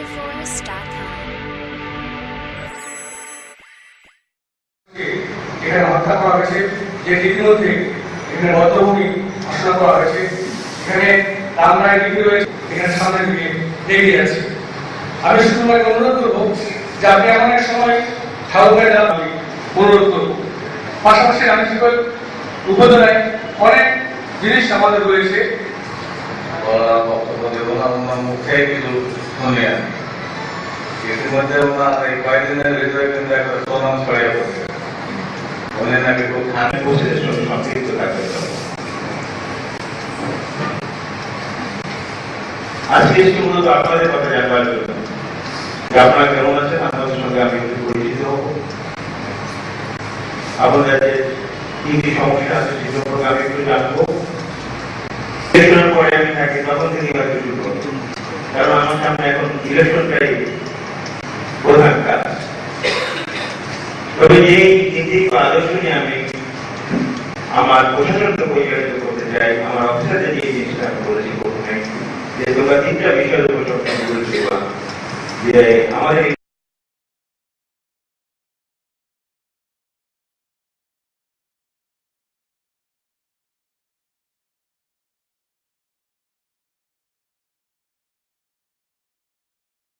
VictorForce.com. এখানে হত্যা করা হয়েছে যে ইতিমধ্যে এখানে ভদ্রভূমি ঘোষণা করা হয়েছে। এখানে রামরায় লিপি রয়েছে, এখানে সামনের দিকে এগিয়ে আছে। আমি শুধু তোমাকে অনুরোধ করব যে আপনি এমন এক সময় ঠাকুরের নাম আমি অনুরোধ করব। পাশাপাশি আমি শিকল উপজেলায় অনেক জিনিস আমাদের রয়েছে। ওনার মুখে কিছু শুনি ইতিমধ্যে ওনার এই কয়েকদিনের ভিতরে কিন্তু একটা প্রণাম ছড়িয়ে পড়ছে। উনি নাকি খুব কোচের সঙ্গে সম্পৃক্ত থাকতে আজকে এসে মূলত আপনাদের কথা জানবার জন্য। আপনারা কেমন আছেন? আপনাদের সঙ্গে আমি একটু পরিচিত হব। আপনাদের কি কি সমস্যা আছে সে আমি একটু জানব। থাকি তখন থেকে হয়তো শুরু করব কারণ আমার সামনে এখন ইলেকশনটাই প্রধান কাজ। তবে আদর্শ নিয়ে আমি আমার প্রশাসনকে পরিচালিত করতে চাই, আমার অফিসারদের যে জিনিসটা আমি বলেছি প্রথমে যে তোমরা তিনটা বিষয়ের উপর সবসময় গুরুত্ব দেওয়া যে আমাদের